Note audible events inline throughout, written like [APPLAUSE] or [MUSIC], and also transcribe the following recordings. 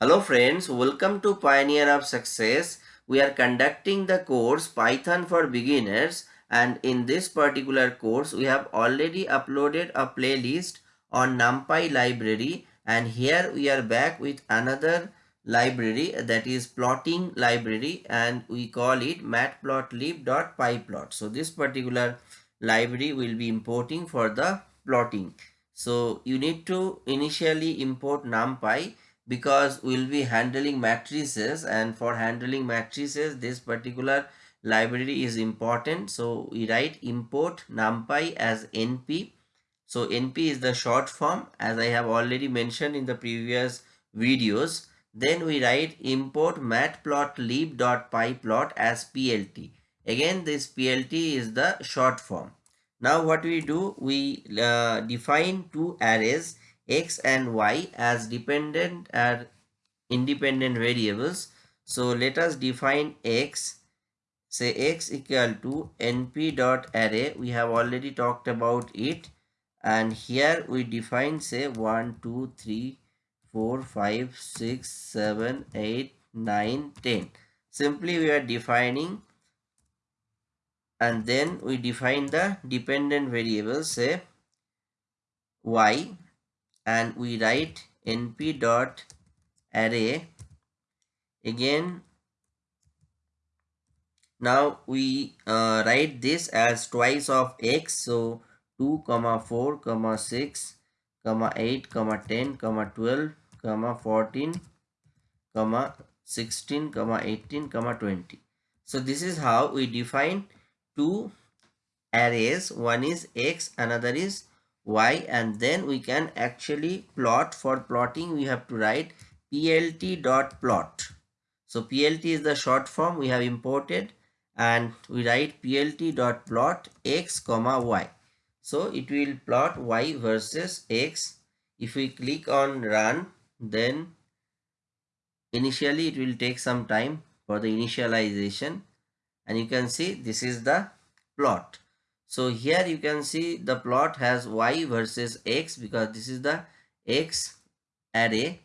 Hello friends, welcome to Pioneer of Success. We are conducting the course Python for Beginners and in this particular course we have already uploaded a playlist on NumPy library and here we are back with another library that is plotting library and we call it matplotlib.pyplot. So this particular library will be importing for the plotting. So you need to initially import NumPy because we'll be handling matrices and for handling matrices this particular library is important. So we write import numpy as np so np is the short form as i have already mentioned in the previous videos. Then we write import matplotlib.pyplot as plt again this plt is the short form. Now what we do we uh, define two arrays x and y as dependent and independent variables. So let us define x. Say x equal to np dot array. We have already talked about it. And here we define say 1 2 3 4 5 6 7 8 9 10 simply we are defining. And then we define the dependent variables say y and we write np dot array. Again now we uh, write this as twice of x. So 2 comma 4 comma 6 comma 8 comma 10 comma 12 comma 14 comma 16 comma 18 comma 20 so this is how we define two arrays. One is x another is y and then we can actually plot for plotting we have to write plt dot plot. So plt is the short form we have imported and we write plt dot plot x comma y. So it will plot y versus x. If we click on run then initially it will take some time for the initialization. And you can see this is the plot so here you can see the plot has y versus x because this is the x array.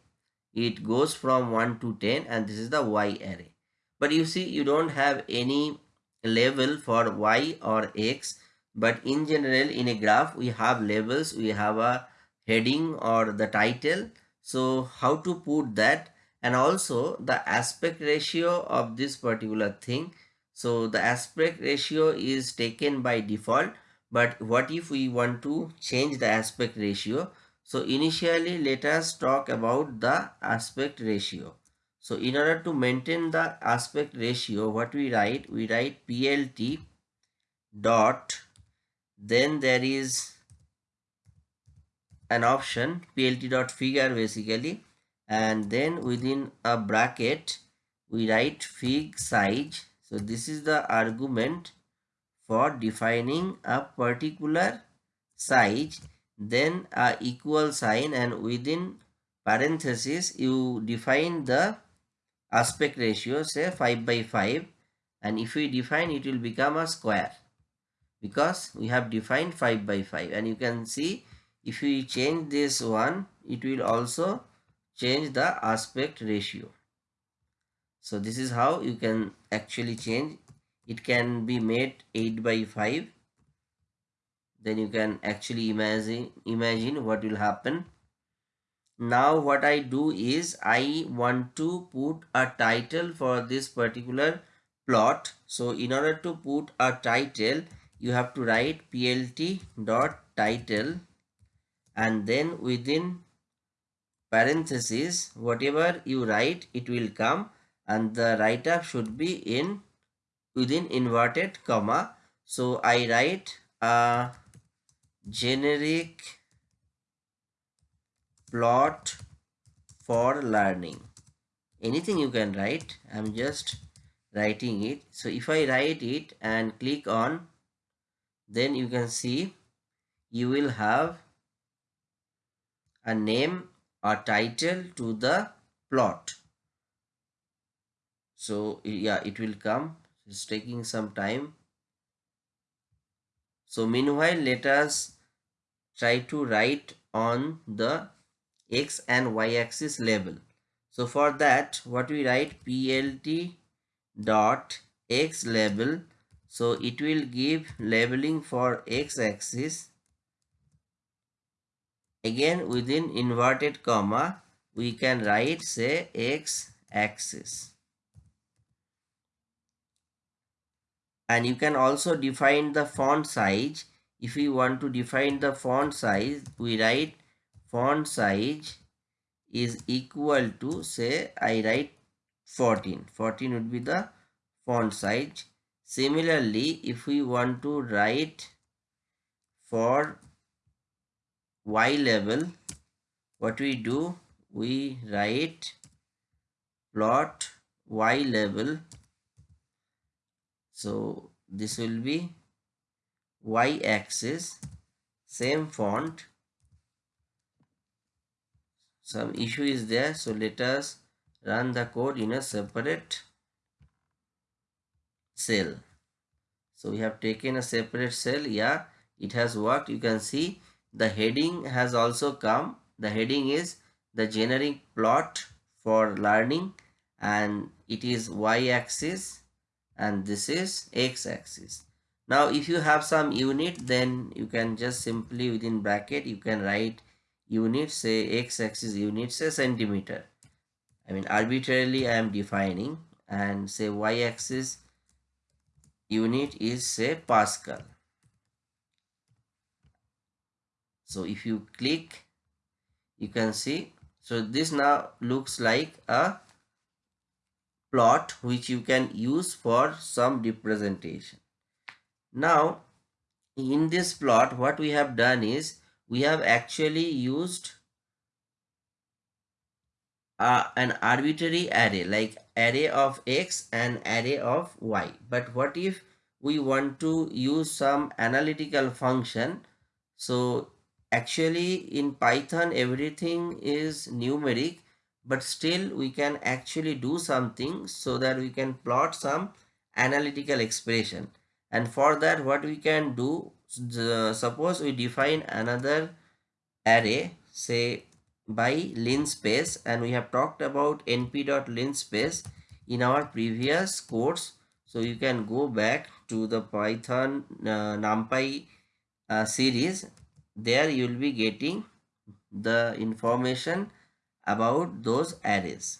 It goes from 1 to 10 and this is the y array. But you see you don't have any level for y or x. But in general in a graph we have levels. We have a heading or the title. So how to put that and also the aspect ratio of this particular thing so the aspect ratio is taken by default. But what if we want to change the aspect ratio? So initially let us talk about the aspect ratio. So in order to maintain the aspect ratio, what we write? We write PLT dot then there is an option plt dot figure basically and then within a bracket we write fig size so this is the argument for defining a particular size. Then a equal sign and within parenthesis you define the aspect ratio say 5 by 5 and if we define it will become a square because we have defined 5 by 5 and you can see if we change this one it will also change the aspect ratio so this is how you can actually change. It can be made 8 by 5 then you can actually imagine imagine what will happen. Now what i do is i want to put a title for this particular plot. So in order to put a title you have to write plt dot title. And then within parentheses whatever you write it will come and the write up should be in within inverted comma. So i write a generic plot for learning. Anything you can write i'm just writing it. So if i write it and click on then you can see you will have a name a title to the plot so yeah it will come it's taking some time so meanwhile let us try to write on the x and y axis level So for that, what we write plt dot x label. So it will give labeling for x axis. Again within inverted comma, we can write say x axis. And you can also define the font size. If we want to define the font size, we write font size is equal to say I write 14 14 would be the font size. Similarly if we want to write for y level what we do? We write plot y level so this will be y axis same font. Some issue is there. So let us run the code in a separate cell. So we have taken a separate cell. Yeah it has worked. You can see the heading has also come. The heading is the generic plot for learning and it is y-axis and this is x-axis. Now if you have some unit then you can just simply within bracket you can write unit say x-axis unit say centimeter. I mean arbitrarily I am defining and say y-axis unit is say Pascal. So if you click you can see so this now looks like a plot which you can use for some representation. Now in this plot what we have done is we have actually used uh, an arbitrary array like array of x and array of y. But what if we want to use some analytical function? So actually in python everything is numeric but still we can actually do something so that we can plot some analytical expression. And for that what we can do the, suppose we define another array say by linspace and we have talked about np.linspace in our previous course. So you can go back to the python uh, numpy uh, series. There you will be getting the information about those arrays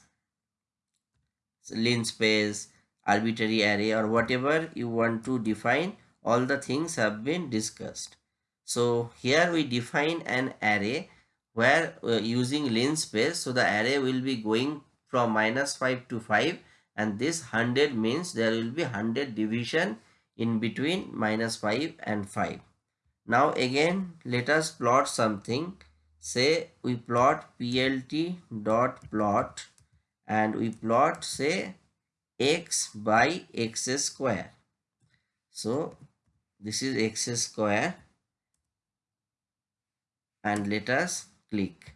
so linspace arbitrary array or whatever you want to define all the things have been discussed. So here we define an array where uh, using linspace so the array will be going from minus 5 to 5 and this 100 means there will be 100 division in between minus 5 and 5. Now again let us plot something say we plot plt dot plot and we plot say x by x square. So this is x square and let us click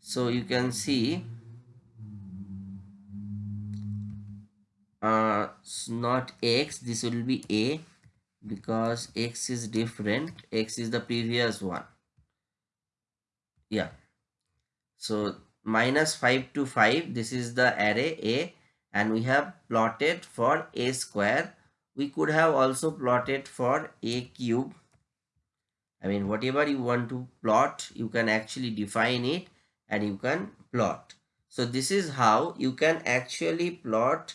so you can see uh not x this will be a because x is different x is the previous one. Yeah. So minus 5 to 5 this is the array a and we have plotted for a square. We could have also plotted for a cube. I mean whatever you want to plot you can actually define it and you can plot. So this is how you can actually plot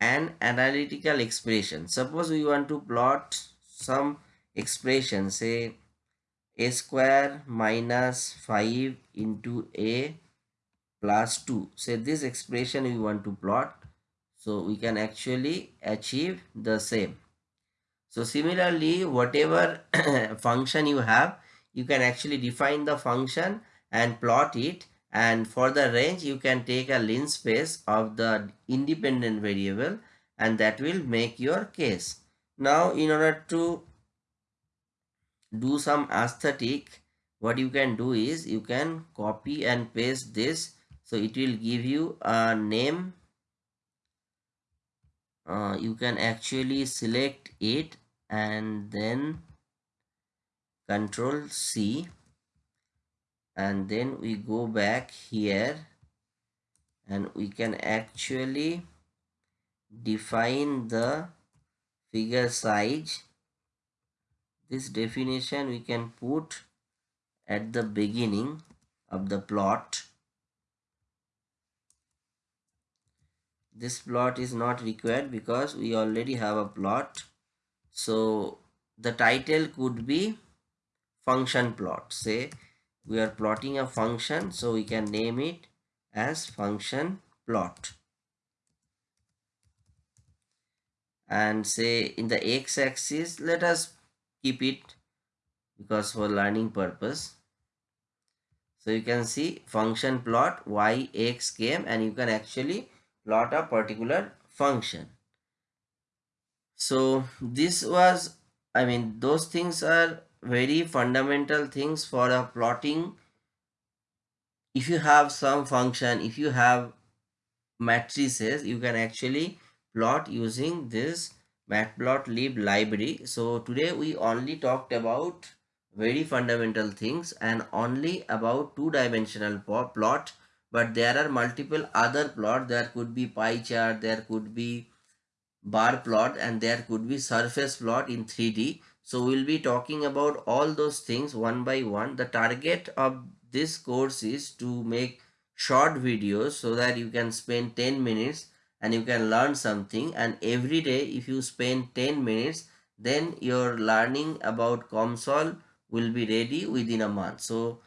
an analytical expression suppose we want to plot some expression say a square minus 5 into a plus 2 say this expression we want to plot so we can actually achieve the same. So similarly, whatever [COUGHS] function you have, you can actually define the function and plot it and for the range you can take a linspace of the independent variable and that will make your case. Now in order to do some aesthetic what you can do is you can copy and paste this. So it will give you a name. Uh, you can actually select it and then control C and then we go back here. And we can actually define the figure size. This definition we can put at the beginning of the plot. This plot is not required because we already have a plot. So the title could be function plot. Say we are plotting a function so we can name it as function plot. And say in the x-axis let us keep it because for learning purpose. So you can see function plot y x came and you can actually plot a particular function. So this was i mean those things are very fundamental things for a plotting. If you have some function if you have matrices you can actually plot using this matplotlib library. So today we only talked about very fundamental things and only about two dimensional plot. But there are multiple other plot. There could be pie chart there could be bar plot and there could be surface plot in 3d so we'll be talking about all those things one by one. The target of this course is to make short videos so that you can spend 10 minutes and you can learn something. And every day if you spend 10 minutes then your learning about COMSOL will be ready within a month. So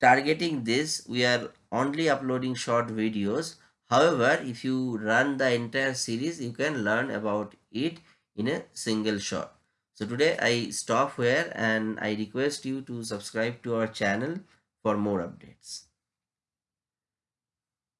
targeting this we are only uploading short videos. However if you run the entire series you can learn about it in a single shot so today i stop here and i request you to subscribe to our channel for more updates